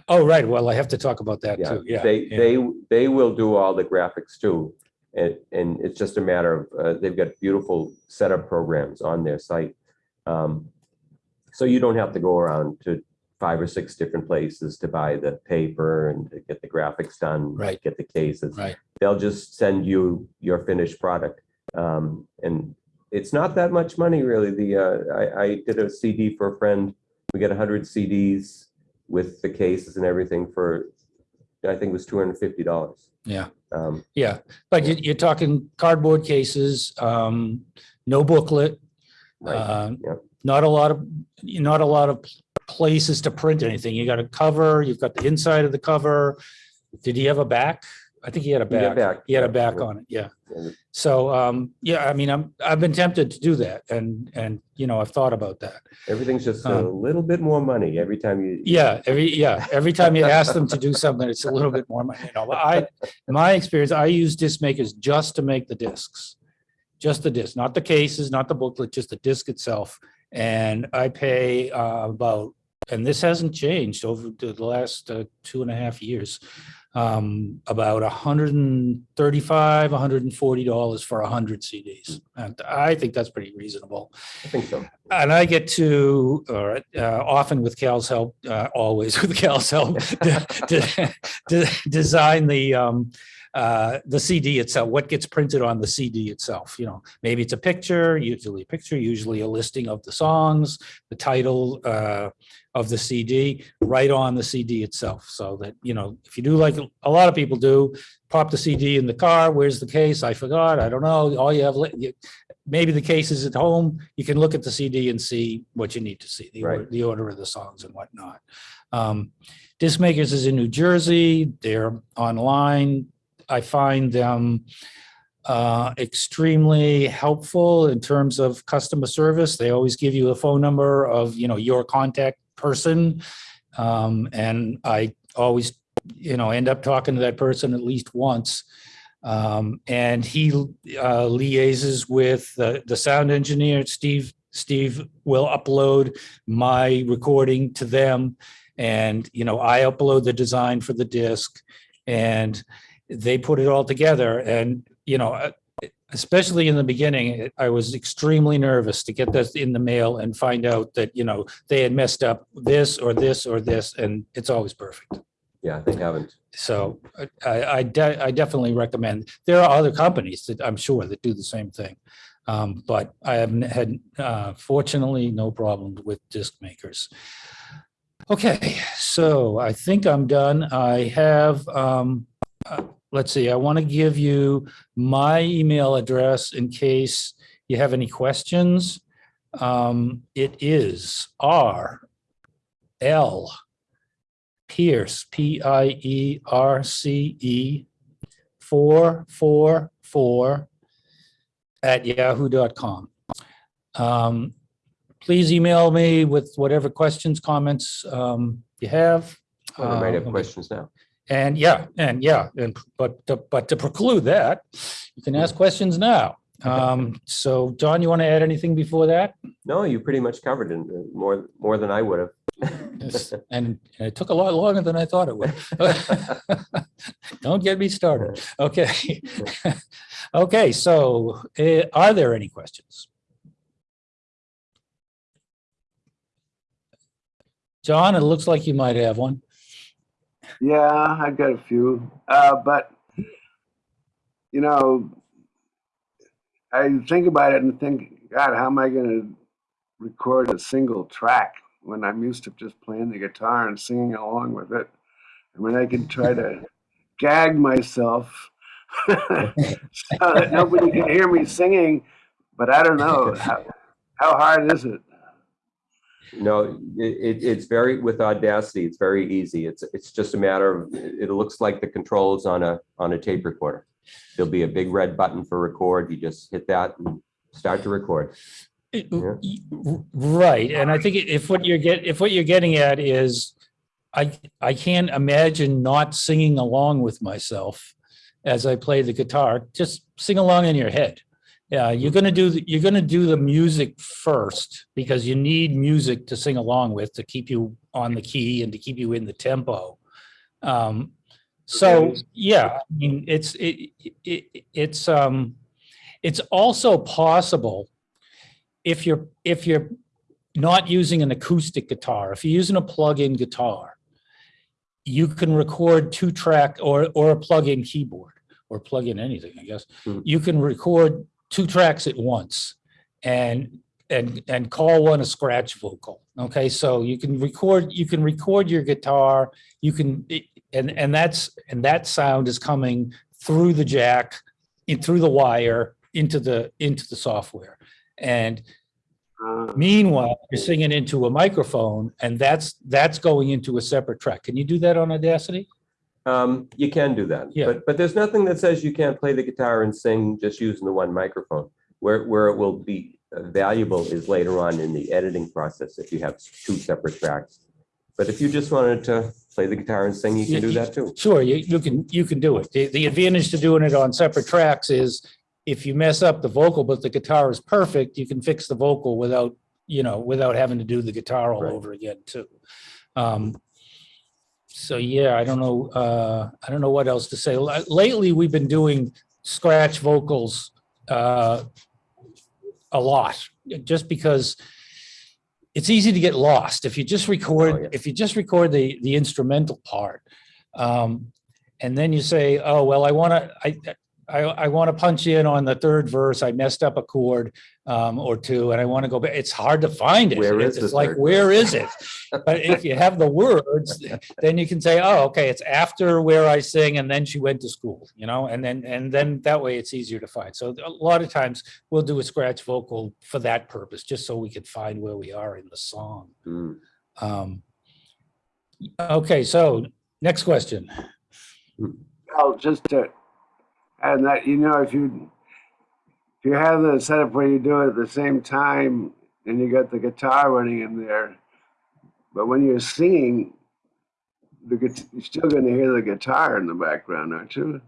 Oh, right. Well, I have to talk about that yeah, too. Yeah. they, yeah. they, they will do all the graphics too. And, and it's just a matter of, uh, they've got beautiful setup programs on their site. Um, So you don't have to go around to five or six different places to buy the paper and to get the graphics done. Right. Get the cases. Right. They'll just send you your finished product. Um, and it's not that much money really. The, uh, I, I did a CD for a friend. We got hundred CDs with the cases and everything for, I think it was two hundred and fifty dollars. Yeah. Um, Yeah, but you, you're talking cardboard cases, um, no booklet. right, uh. Not a lot of, not a lot of places to print anything. You got a cover, you've got the inside of the cover. Did he have a back? I think he had a back. back, He had a back on it, yeah. And So, um, yeah, I mean, I'm, I've been tempted to do that and, and, you know, I've thought about that. Everything's just a Um, little bit more money every time you. Yeah, every, yeah, every time you ask them to do something, it's a little bit more, money, you know, but I, in my experience, I use Disc Makers just to make the discs. just the disc, not the cases, not the booklet, just the disc itself. And I pay uh, about, and this hasn't changed over the the last uh, two and a half years. Um, about 135, 140 dollars for a hundred CDs. And I think that's pretty reasonable. I think so. And I get to, or uh, often with Cal's help, uh, always with Cal's help, de- de- de- design the, um, uh, the CD itself, what gets printed on the CD itself, you know, maybe it's a picture, usually a picture, usually a listing of the songs, the title, uh, of the CD, right on the CD itself. So that, you know, if you do like a lot of people do, pop the CD in the car, where's the case? I forgot, I don't know, all you have, maybe the case is at home, you can look at the CD and see what you need to see, the order, Right. the order of the songs and whatnot. Um, Disc Makers is in New Jersey, they're online. I find them uh, extremely helpful in terms of customer service. They always give you a phone number of, you know, your contact person. Um, and I always, you know, end up talking to that person at least once. Um, and he uh, liaises with the, the sound engineer, Steve. Steve will upload my recording to them. And, you know, I upload the design for the disc and they put it all together. And, you know, uh, especially in the beginning, I was extremely nervous to get this in the mail and find out that, you know, they had messed up this or this or this, and it's always perfect. Yeah, they haven't. So I, I, de- I definitely recommend, there are other companies that I'm sure that do the same thing. Um, but I haven't had, uh, fortunately, no problem with Disc Makers. Okay, so I think I'm done. I have, um, uh, let's see, I want to give you my email address in case you have any questions. Um, it is R L Pierce, P I E R C E, four, four, four, at yahoo.com. Um, please email me with whatever questions, comments, um, you have. They might have Um, questions now. And yeah, and yeah, and but to- but to preclude that, you can ask questions now. Um, so John, you want to add anything before that? No, you pretty much covered it uh, more, more than I would have. Yes, And it took a lot longer than I thought it would. Don't get me started. Okay. Okay, so uh, are there any questions? John, it looks like you might have one. Yeah, I've got a few, uh, but you know, I think about it and think, God, how am I going to record a single track when I'm used to just playing the guitar and singing along with it? I mean, I can try to gag myself so that nobody can hear me singing, but I don't know how, how hard is it? No, it, it, it's very, with Audacity, it's very easy. It's, it's just a matter of, it looks like the controls on a, on a tape recorder. There'll be a big red button for record. You just hit that and start to record. Yeah. Right, and I think if what you're get, if what you're getting at is, I, I can't imagine not singing along with myself as I play the guitar, just sing along in your head. Yeah, you're gonna do, the- you're gonna do the music first, because you need music to sing along with to keep you on the key and to keep you in the tempo. Um, so, yeah, I mean, it's, it, it, it's, um, it's also possible if you're, if you're not using an acoustic guitar, if you're using a plug-in guitar, you can record two track or, or a plug-in keyboard or plug in anything, I guess. Mhm. You can record two tracks at once and, and, and call one a scratch vocal. Okay, so you can record, you can record your guitar, you can, and, and that's, and that sound is coming through the jack, in, through the wire, into the, into the software. And Meanwhile, you're singing into a microphone and that's, that's going into a separate track. Can you do that on Audacity? Um, you can do that, Yeah. but, but there's nothing that says you can't play the guitar and sing just using the one microphone. Where, where it will be valuable is later on in the editing process, if you have two separate tracks. But if you just wanted to play the guitar and sing, you can do that too. Sure, you, you can, you can do it. The, the advantage to doing it on separate tracks is if you mess up the vocal, but the guitar is perfect, you can fix the vocal without, you know, without having to do the guitar all Right. over again too. Um, so yeah, I don't know, uh, I don't know what else to say. Lately, we've been doing scratch vocals, uh, a lot, just because it's easy to get lost. If you just Oh, record, yeah. if you just record the, the instrumental part, um, and then you say, oh, well, I want to, I, I, I want to punch in on the third verse. I messed up a chord, um, or two, and I want to go back. It's hard to find it. Where It's is it's like, third where is it? But if you have the words, then you can say, oh, okay, it's after where I sing and then she went to school, you know, and then, and then that way it's easier to find. So a lot of times we'll do a scratch vocal for that purpose, just so we can find where we are in the song. Hmm. Um, okay, so next question. Well, just to, and that, you know, if you, if you have the setup where you do it at the same time and you got the guitar running in there, but when you're singing, the, you're still gonna hear the guitar in the background, aren't you?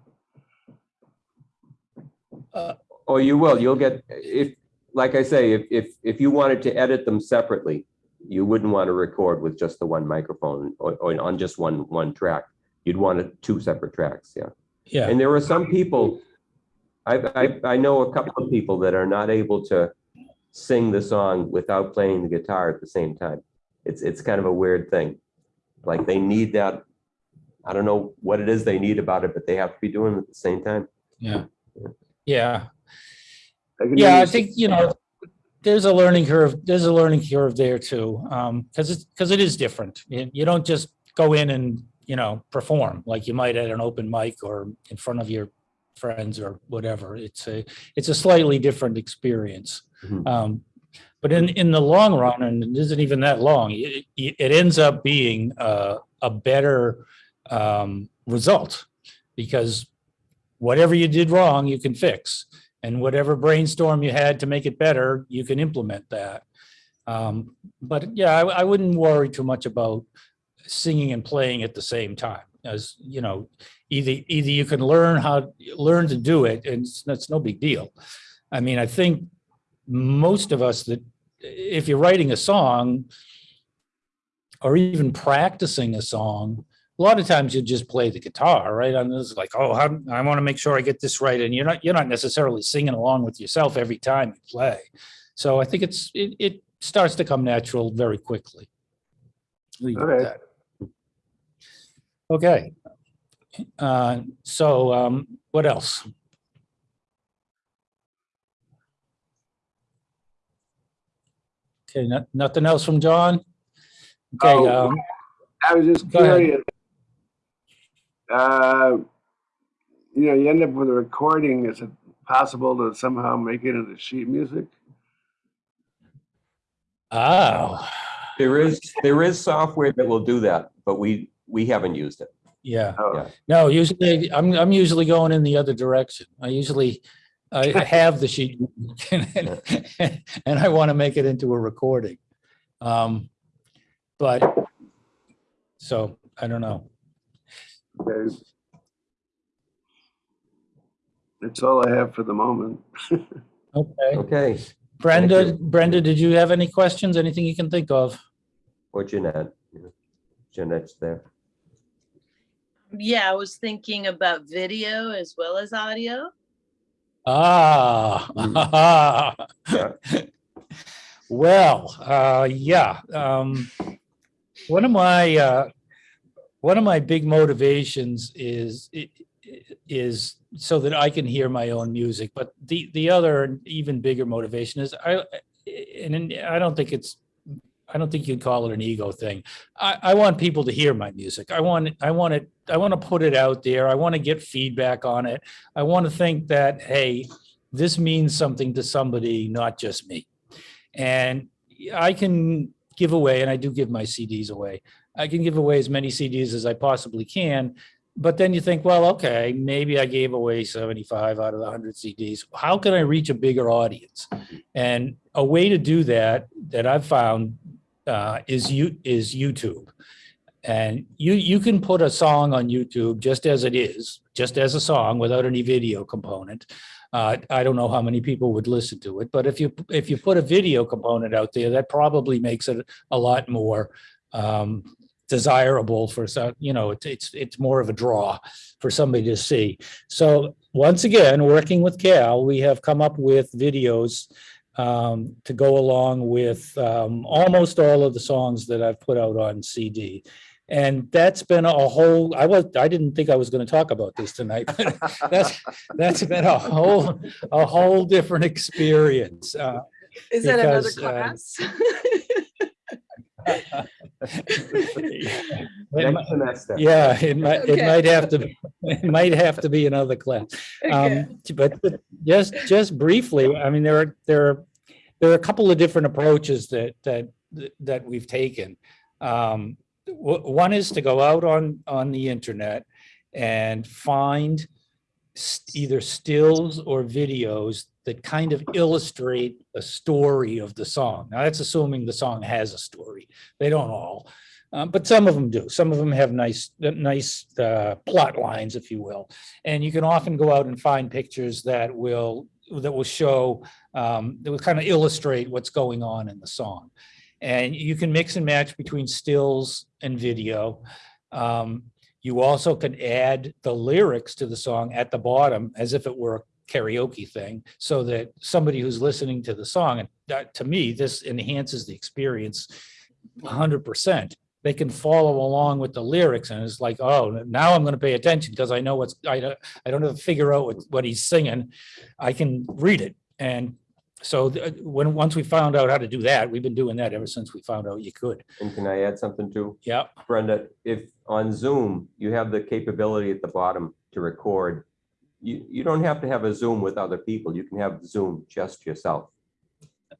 Uh, oh, you will. You'll get, if, like I say, if, if, if you wanted to edit them separately, you wouldn't want to record with just the one microphone or, or on just one, one track. You'd want it two separate tracks, yeah. Yeah, And there are some people, I, I, I know a couple of people that are not able to sing the song without playing the guitar at the same time. It's, it's kind of a weird thing. Like they need that, I don't know what it is they need about it, but they have to be doing it at the same time. yeah, yeah. I Yeah, I think, you know, there's a learning curve, there's a learning curve there too. Um, because it's, because it is different. You, you don't just go in and, you know, perform like you might at an open mic or in front of your friends or whatever. It's a, it's a slightly different experience. Mhm. Um, but in, in the long run, and it isn't even that long, it, it it ends up being a, a better um, result. Because whatever you did wrong, you can fix. And whatever brainstorm you had to make it better, you can implement that. Um, but yeah, I, I wouldn't worry too much about singing and playing at the same time. As you know, either either you can learn how learn to do it, and it's, that's no big deal. I mean, I think most of us that if you're writing a song or even practicing a song, a lot of times you just play the guitar, right? And it's like, oh, how, I want to make sure I get this right, and you're not you're not necessarily singing along with yourself every time you play. So I think it's it, it starts to come natural very quickly. Leave it at Okay. That. Okay. Uh, so um, what else? Okay, no- nothing else from John? Okay, Oh, um, I was just Go ahead. curious. Uh, you know, you end up with a recording. Is it possible to somehow make it into sheet music? oh, There is, there is software that will do that, but we, we haven't used it. yeah. Oh, Yeah. No, usually, I'm, I'm usually going in the other direction. I usually, I have the sheet and and I want to make it into a recording. Um, But, so, I don't know. okay. That's all I have for the moment. Okay. Okay, Brenda. Brenda, did you have any questions? Anything you can think of? or Jeanette. Jeanette's there. Yeah, I was thinking about video as well as audio. Ah. Well, uh, yeah, um, one of my, uh, one of my big motivations is, is so that I can hear my own music. But the, the other even bigger motivation is I, and I don't think it's, I don't think you'd call it an ego thing. I, I want people to hear my music. I want, I want it, I want to put it out there. I want to get feedback on it. I want to think that, hey, this means something to somebody, not just me. And I can give away, and I do give my CDs away. I can give away as many CDs as I possibly can. But then you think, well, okay, maybe I gave away 75 out of the 100 CDs. How can I reach a bigger audience? And a way to do that, that I've found, uh, is you is YouTube. And you, you can put a song on YouTube just as it is, just as a song without any video component. Uh, I don't know how many people would listen to it, but if you, if you put a video component out there, that probably makes it a lot more um, desirable for some, you know, it's, it's, it's more of a draw for somebody to see. So once again, working with Cal, we have come up with videos um, to go along with um, almost all of the songs that I've put out on CD. And that's been a whole, I was, I didn't think I was going to talk about this tonight, but that's, that's been a whole, a whole different experience. Uh, Is that another um, class? it might- Next semester. Yeah, it might, it might have to, it might have to be another class. Okay. Um, but but just, just briefly, I mean, there are, there are, there are a couple of different approaches that, that, that we've taken. Um, one is to go out on, on the internet and find s- either stills or videos that kind of illustrate the story of the song. Now, that's assuming the song has a story. They don't all. Um, but some of them do. Some of them have nice, nice uh, plot lines, if you will. And you can often go out and find pictures that will that will show um, that will kind of illustrate what's going on in the song. And you can mix and match between stills and video. Um, you also can add the lyrics to the song at the bottom as if it were a karaoke thing, so that somebody who's listening to the song, and that, to me, this enhances the experience hundred percent. They can follow along with the lyrics and it's like, oh, now I'm going to pay attention because I know what's, I don't, I don't have to figure out what, what he's singing. I can read it. And so uh, when, once we found out how to do that, we've been doing that ever since we found out you could. And can I add something too? Yeah, Brenda, if on Zoom, you have the capability at the bottom to record, you, you don't have to have a Zoom with other people. You can have Zoom just yourself.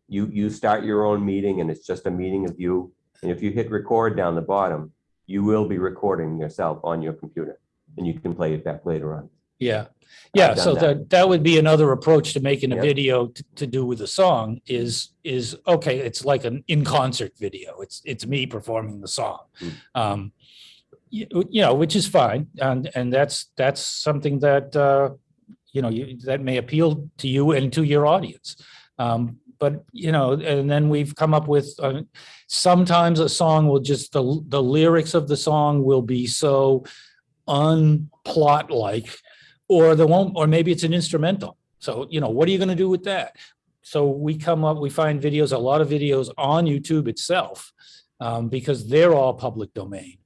You, you start your own meeting and it's just a meeting of you. And if you hit record down the bottom, you will be recording yourself on your computer and you can play it back later on. yeah. Yeah, so that. that, that would be another approach to making a Yep. video to, to do with a song is, is, okay, it's like an in-concert video. It's, it's me performing the song. Mm. Um, you, you know, which is fine. And, and that's, that's something that, uh, you know, you, that may appeal to you and to your audience. Um, but, you know, and then we've come up with, uh, sometimes a song will just, the, the lyrics of the song will be so unplot-like, or the won't, or maybe it's an instrumental. So, you know, what are you gonna do with that? So we come up, we find videos, a lot of videos on YouTube itself, um, because they're all public domain.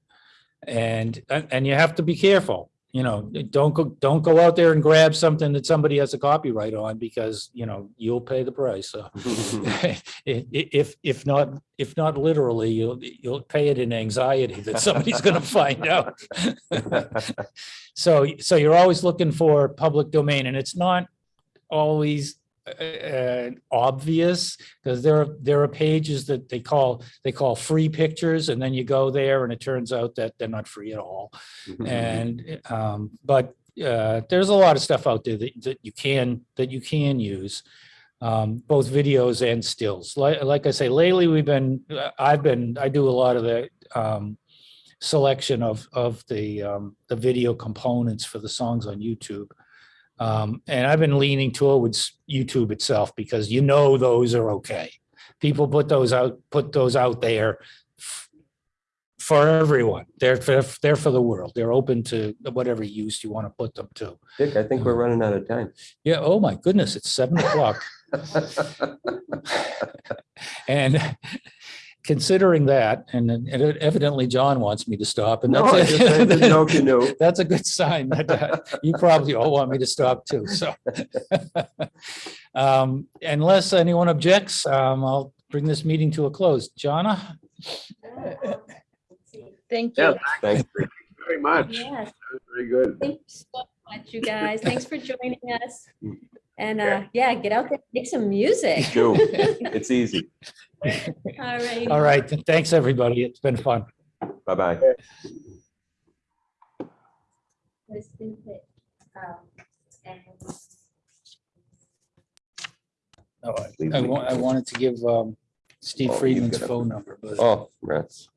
And, and you have to be careful, you know, don't go, don't go out there and grab something that somebody has a copyright on because, you know, you'll pay the price. So if, if not, if not literally, you'll, you'll pay it in anxiety that somebody's gonna find out. So, so you're always looking for public domain and it's not always uh, obvious because there are, there are pages that they call, they call free pictures and then you go there and it turns out that they're not free at all. And, um, but, uh, there's a lot of stuff out there that, that you can, that you can use. Um, both videos and stills. Like, like I say, lately we've been, uh, I've been, I do a lot of the, um, selection of, of the, um, the video components for the songs on YouTube. Um, and I've been leaning towards YouTube itself because you know those are okay. People put those out, put those out there for everyone. They're, for they're for the world. They're open to whatever use you want to put them to. Dick, I think we're running out of time. Yeah, oh my goodness, it's seven o'clock. And considering that, and and evidently John wants me to stop and No, I that's just I didn't know you knew. That's a good sign that uh, you probably all want me to stop too, so. Um, Unless anyone objects, um, I'll bring this meeting to a close. Jonna? Thank you. Yeah, you. Thanks. very much. Yes, That was Very good. thanks so much, you guys. Thanks for joining us. And uh, yeah, get out there, make some music. Do. It's easy. All right. All right, thanks, everybody. It's been fun. Bye-bye. Kristen Pitt, and- Oh, I- I wa- I wanted to give um, Steve Oh, you Friedman's could have- phone number, but Oh, rats.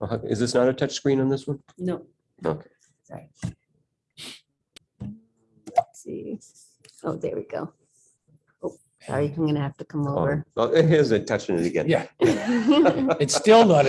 Uh, Is this not a touch screen on this one? No. Okay. Sorry. Let's see. Oh, there we go. Oh, sorry, I'm gonna have to come Oh, over. oh, Here's it touching it again. Yeah, it's still not a